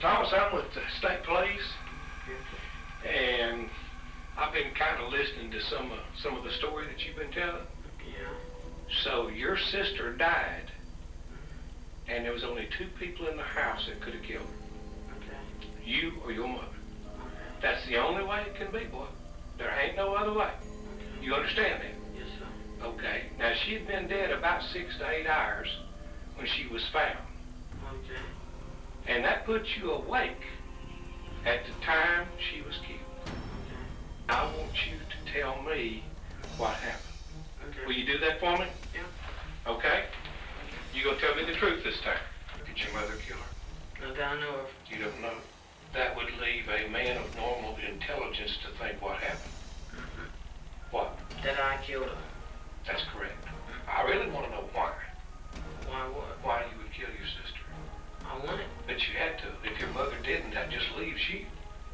Thomas, I'm with the state police, and I've been kind of listening to some of, some of the story that you've been telling. Yeah. So your sister died, and there was only two people in the house that could have killed her, Okay. you or your mother. Okay. That's the only way it can be, boy. There ain't no other way. Okay. You understand that? Yes, sir. Okay. Now, she'd been dead about six to eight hours when she was found. Okay. And that puts you awake at the time she was killed. I want you to tell me what happened. Okay. Will you do that for me? Yeah. Okay? You gonna tell me the truth this time? Did your mother kill her? Not that I know of. You don't know. That would leave a man of normal intelligence to think what happened. Mm-hmm. What? That I killed her. Had to. If your mother didn't, that just leaves you.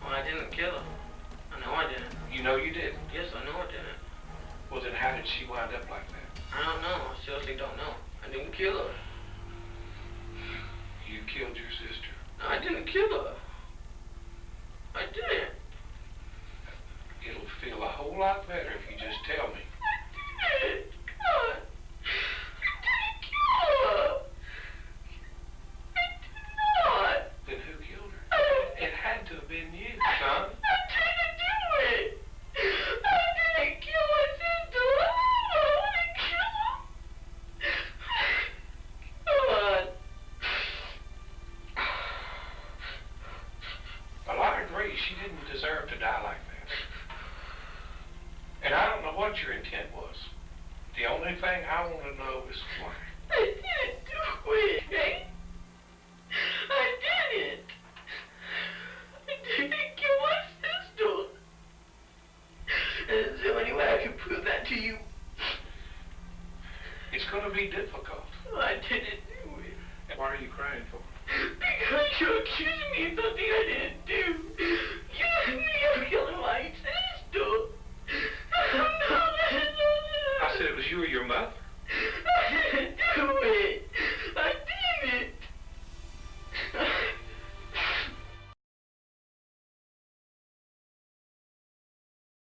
Well, I didn't kill her. I know I didn't. You know you didn't. Yes, I know I didn't. Well, then how did she wind up like that? I don't know. I seriously don't know. I didn't kill her. You killed your sister. She didn't deserve to die like that. And I don't know what your intent was. The only thing I want to know is why. I didn't do it. eh? I didn't. I didn't kill my sister. Is there any way I can prove that to you? It's going to be difficult. I didn't do it. Why are you crying for? Because you're accusing me of something I didn't do. was your mouth.